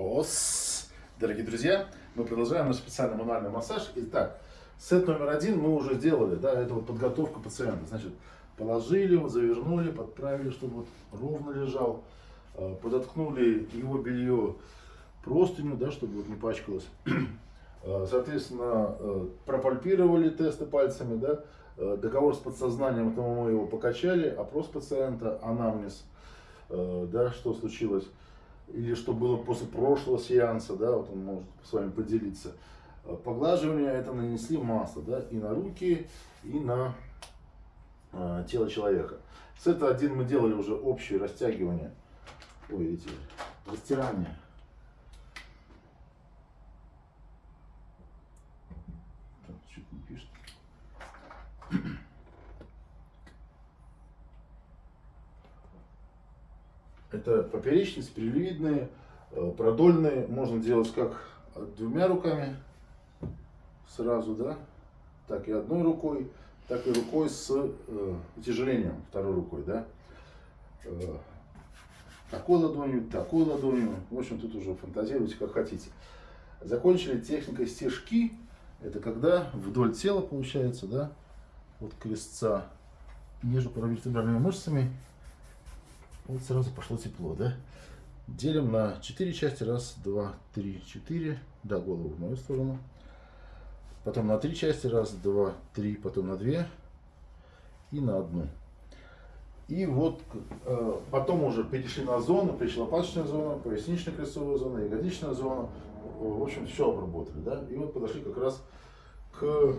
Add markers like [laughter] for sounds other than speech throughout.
Ос! Дорогие друзья, мы продолжаем наш специальный мануальный массаж. Итак, сет номер один мы уже сделали, да, это вот подготовка пациента. Значит, положили его, завернули, подправили, чтобы вот ровно лежал, э, подоткнули его белье простыню, да, чтобы вот не пачкалось. Э, [clears throat] соответственно, э, пропальпировали тесты пальцами, да, договор с подсознанием, тому мы его покачали, опрос пациента, анамнез, да, что случилось или что было после прошлого сеанса, да, вот он может с вами поделиться. Э, поглаживание это нанесли масло, да, и на руки, и на э, тело человека. С этого один мы делали уже общее растягивание, ой, эти, растирание. чуть не пишет. Это поперечные, спиралевидные, э, продольные. Можно делать как двумя руками сразу, да, так и одной рукой, так и рукой с э, утяжелением второй рукой, да. Э, такой ладонью, такой ладонью. В общем, тут уже фантазируйте как хотите. Закончили техникой стежки. Это когда вдоль тела получается, да, вот крестца между паравертебральными мышцами вот сразу пошло тепло, да? Делим на 4 части. Раз, два, три, четыре. Да, голову в мою сторону. Потом на 3 части. Раз, два, три. Потом на 2. И на одну. И вот э, потом уже перешли на зону, пришла лопаточная зона, поясничная крестцовая зона, ягодичная зона. В общем, все обработали, да? И вот подошли как раз к э,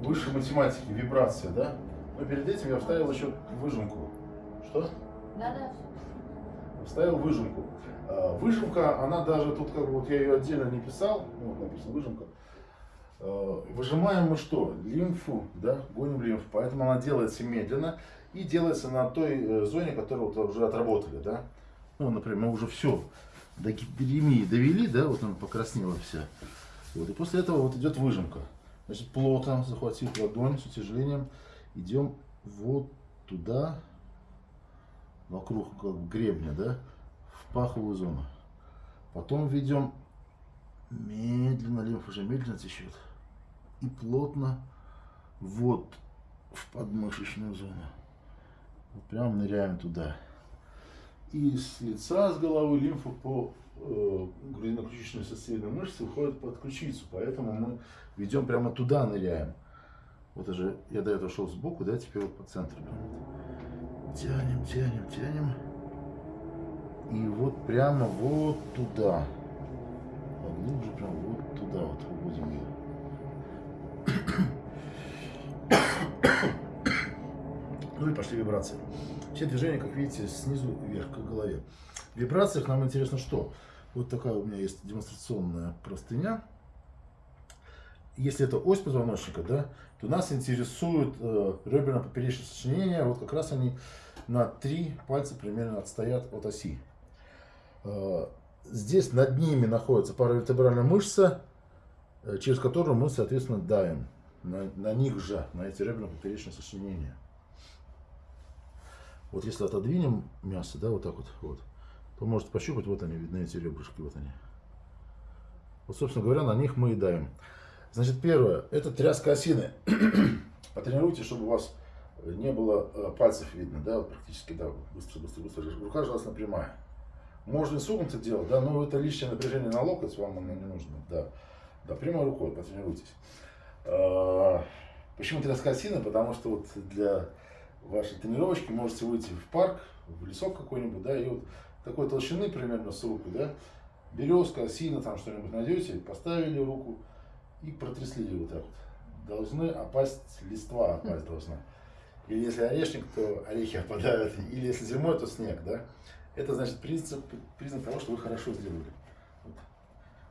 высшей математике, вибрация, да? Но перед этим я вставил еще выжимку. Что? Да, да. Вставил выжимку. А, выжимка, она даже тут как бы вот я ее отдельно не писал, ну, вот написано выжимка. А, выжимаем мы что? Лимфу, да, гоним лимфу. Поэтому она делается медленно и делается на той э, зоне, которую вот уже отработали, да. Ну, например, мы уже все до гиперемии довели, да, вот она покраснела вся. Вот, и после этого вот идет выжимка. Значит, плотно захватив ладонь с утяжелением, идем вот туда, вокруг как гребня, да, в паховую зону. Потом ведем медленно, лимфа уже медленно течет. И плотно вот в подмышечную зону. Прям ныряем туда. И с лица, с головы лимфа по э, грудино-ключичной сосцевидной мышце уходит под ключицу. Поэтому мы ведем прямо туда, ныряем. Вот уже я до этого шел сбоку, да, теперь вот по центру. Тянем, тянем, тянем. И вот прямо вот туда. Поглубже, прям вот туда вот уводим ее. [coughs] Ну и пошли вибрации. Все движения, как видите, снизу вверх к голове. В вибрациях нам интересно что? Вот такая у меня есть демонстрационная простыня если это ось позвоночника, да, то нас интересует э, реберно-поперечное сочинение. Вот как раз они на три пальца примерно отстоят от оси. Э, здесь над ними находится паравертебральная мышца, э, через которую мы, соответственно, давим. На, на них же, на эти реберно-поперечные сочинения. Вот если отодвинем мясо, да, вот так вот, вот, то можете пощупать, вот они, видны эти ребрышки, вот они. Вот, собственно говоря, на них мы и давим. Значит, первое, это тряска осины. [clears throat] Потренируйте, чтобы у вас не было э, пальцев видно, да, практически, да, быстро, быстро, быстро. Рука желательно прямая. Можно и согнуться делать, да, но это лишнее напряжение на локоть, вам оно не нужно, да. Да, прямой рукой потренируйтесь. А, почему тряска осины? Потому что вот для вашей тренировочки можете выйти в парк, в лесок какой-нибудь, да, и вот такой толщины примерно с руку, да, березка, осина, там что-нибудь найдете, поставили руку, и протрясли ее вот так вот. Должны опасть, листва опасть должна. Или если орешник, то орехи опадают. Или если зимой, то снег, да. Это значит признак, признак того, что вы хорошо сделали. Вот.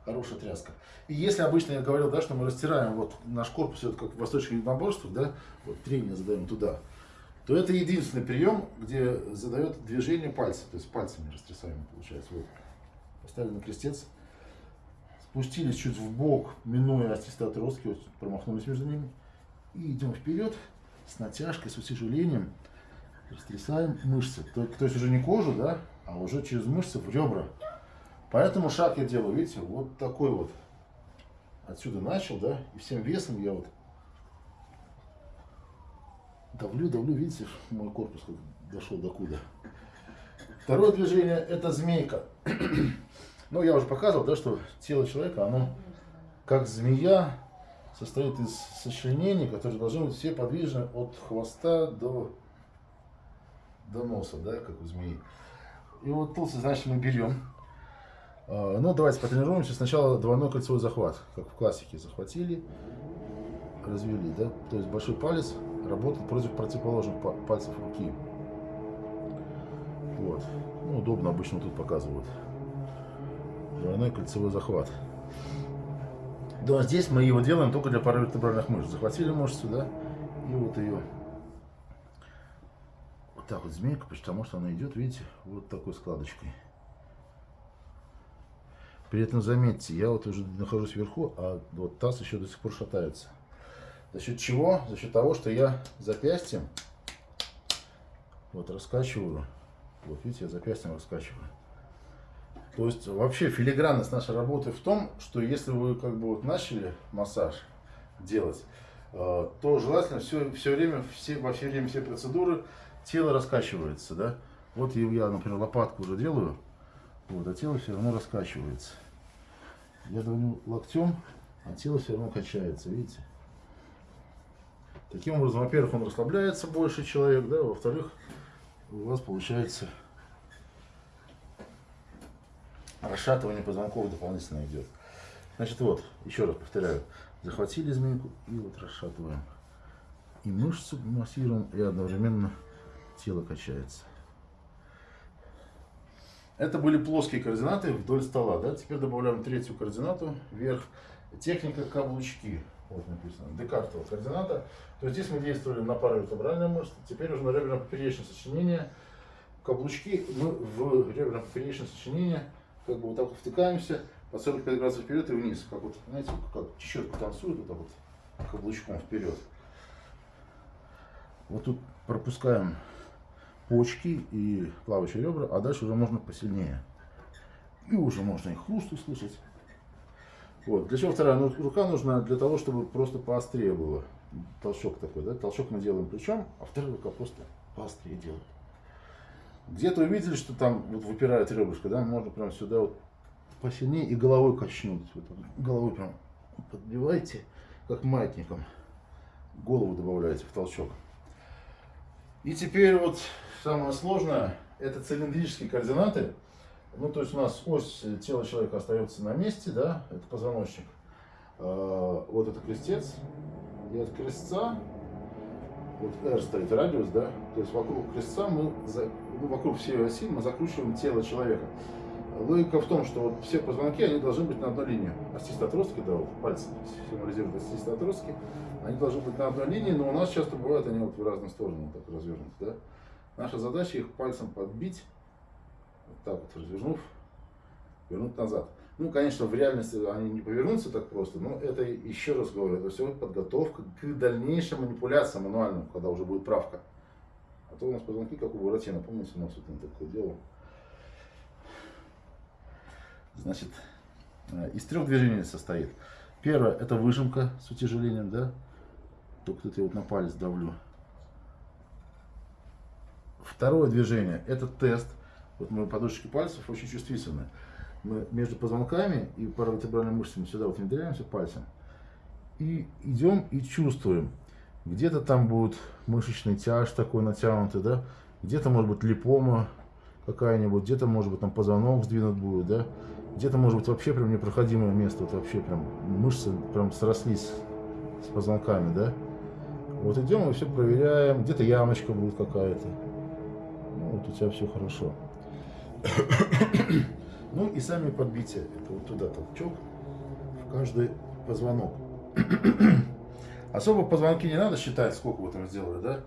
Хорошая тряска. И если обычно я говорил, да, что мы растираем вот наш корпус, вот как в восточных единоборствах, да, вот трение задаем туда, то это единственный прием, где задает движение пальца. То есть пальцами растрясаем, получается. Вот. Поставили на крестец, спустились чуть в бок, минуя остистые отростки, вот промахнулись между ними. И идем вперед с натяжкой, с утяжелением, растрясаем мышцы. То, то есть уже не кожу, да, а уже через мышцы в ребра. Поэтому шаг я делаю, видите, вот такой вот. Отсюда начал, да, и всем весом я вот давлю, давлю, видите, мой корпус дошел до куда. Второе движение это змейка. Ну, я уже показывал, да, что тело человека, оно как змея состоит из сочленений, которые должны быть все подвижны от хвоста до, до носа, да, как у змеи. И вот тут, значит, мы берем. А, ну, давайте потренируемся. Сначала двойной кольцевой захват, как в классике. Захватили, развели, да. То есть большой палец работает против противоположных пальцев руки. Вот. Ну, удобно обычно тут показывают. Двойной кольцевой захват. Да, здесь мы его делаем только для паравертебральных мышц. Захватили мышцу, да, и вот ее вот так вот змейка, потому что она идет, видите, вот такой складочкой. При этом заметьте, я вот уже нахожусь вверху, а вот таз еще до сих пор шатается. За счет чего? За счет того, что я запястьем вот раскачиваю. Вот видите, я запястьем раскачиваю. То есть вообще филигранность нашей работы в том, что если вы как бы вот начали массаж делать, э, то желательно все, все время, все, во все время все процедуры тело раскачивается, да. Вот я, например, лопатку уже делаю, вот, а тело все равно раскачивается. Я давлю локтем, а тело все равно качается, видите? Таким образом, во-первых, он расслабляется больше человек, да, во-вторых, у вас получается расшатывание позвонков дополнительно идет. Значит, вот, еще раз повторяю, захватили змейку и вот расшатываем. И мышцу массируем, и одновременно тело качается. Это были плоские координаты вдоль стола. Да? Теперь добавляем третью координату вверх. Техника каблучки. Вот написано. Декартова координата. То есть здесь мы действовали на паравертебральные мышцы. Теперь уже на реберно-поперечное сочинение. Каблучки мы в реберно-поперечное сочинение как бы вот так втыкаемся по 45 градусов вперед и вниз. Как вот, знаете, как чечетка танцует, вот так вот каблучком вперед. Вот тут пропускаем почки и плавающие ребра, а дальше уже можно посильнее. И уже можно и хруст услышать. Вот. Для чего вторая рука нужна? Для того, чтобы просто поострее было. Толчок такой, да? Толчок мы делаем плечом, а вторая рука просто поострее делает. Где-то увидели, что там вот выпирает ребрышко, да? Можно прям сюда вот посильнее и головой качнуть. Вот, головой прям подбивайте, как маятником. Голову добавляете в толчок. И теперь вот самое сложное, это цилиндрические координаты. Ну, то есть у нас ось тела человека остается на месте, да, это позвоночник. А, вот это крестец, и от крестца, вот R стоит радиус, да, то есть вокруг крестца мы, ну, вокруг всей оси мы закручиваем тело человека. Логика в том, что вот все позвонки, они должны быть на одной линии. Остистые отростки, да, вот пальцы символизируют остистые отростки, они должны быть на одной линии, но у нас часто бывают они вот в разные стороны так развернуты, да. Наша задача их пальцем подбить, вот так вот развернув, вернуть назад. Ну, конечно, в реальности они не повернутся так просто, но это, еще раз говорю, это все подготовка к дальнейшим манипуляциям мануальным, когда уже будет правка. А то у нас позвонки, как у Буратино, помните, у нас вот он такое делал. Значит, э, из трех движений состоит. Первое, это выжимка с утяжелением, да, только тут я вот на палец давлю. Второе движение, это тест. Вот мои подушечки пальцев очень чувствительны. Мы между позвонками и паравертебральными мышцами сюда вот внедряемся пальцем. И идем и чувствуем. Где-то там будет мышечный тяж такой натянутый, да? Где-то может быть липома какая-нибудь, где-то может быть там позвонок сдвинут будет, да? Где-то может быть вообще прям непроходимое место, вот вообще прям мышцы прям срослись с позвонками, да? Вот идем и все проверяем. Где-то ямочка будет какая-то. Ну, вот у тебя все хорошо. Ну и сами подбития. Это вот туда толчок в каждый позвонок. [clears throat] Особо позвонки не надо считать, сколько вы там сделали, да?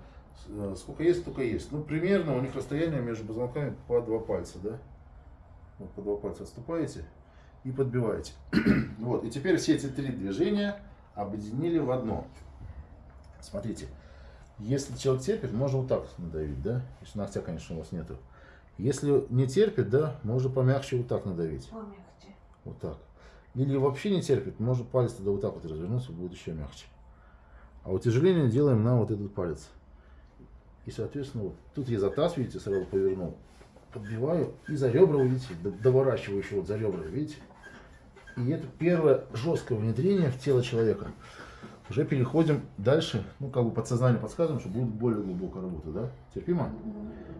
Э, сколько есть, столько есть. Ну, примерно у них расстояние между позвонками по два пальца, да? Вот по два пальца отступаете и подбиваете. [clears throat] вот, и теперь все эти три движения объединили в одно. Смотрите, если человек терпит, можно вот так надавить, да? Если ногтя, конечно, у вас нету. Если не терпит, да, можно помягче вот так надавить. Помягче. Вот так. Или вообще не терпит, можно палец тогда вот так вот развернуться, будет еще мягче. А утяжеление делаем на вот этот палец. И, соответственно, вот тут я за таз, видите, сразу повернул. Подбиваю и за ребра, видите, доворачиваю еще вот за ребра, видите. И это первое жесткое внедрение в тело человека. Уже переходим дальше, ну, как бы подсознание подсказываем, что будет более глубокая работа, да? Терпимо?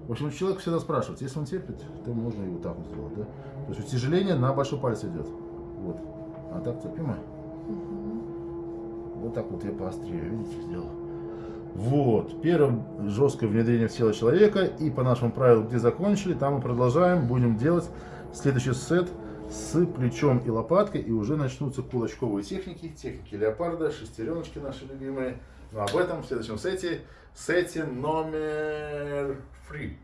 В общем, человек всегда спрашивает, если он терпит, то можно вот так вот сделать, да? То есть утяжеление на большой палец идет. Вот. А так терпимо? Вот так вот я поострее, видите, сделал. Вот. Первое жесткое внедрение в тело человека. И по нашему правилу, где закончили, там мы продолжаем. Будем делать следующий сет с плечом и лопаткой. И уже начнутся кулачковые техники. Техники леопарда, шестереночки наши любимые. Но об этом в следующем сете. Сете номер 3.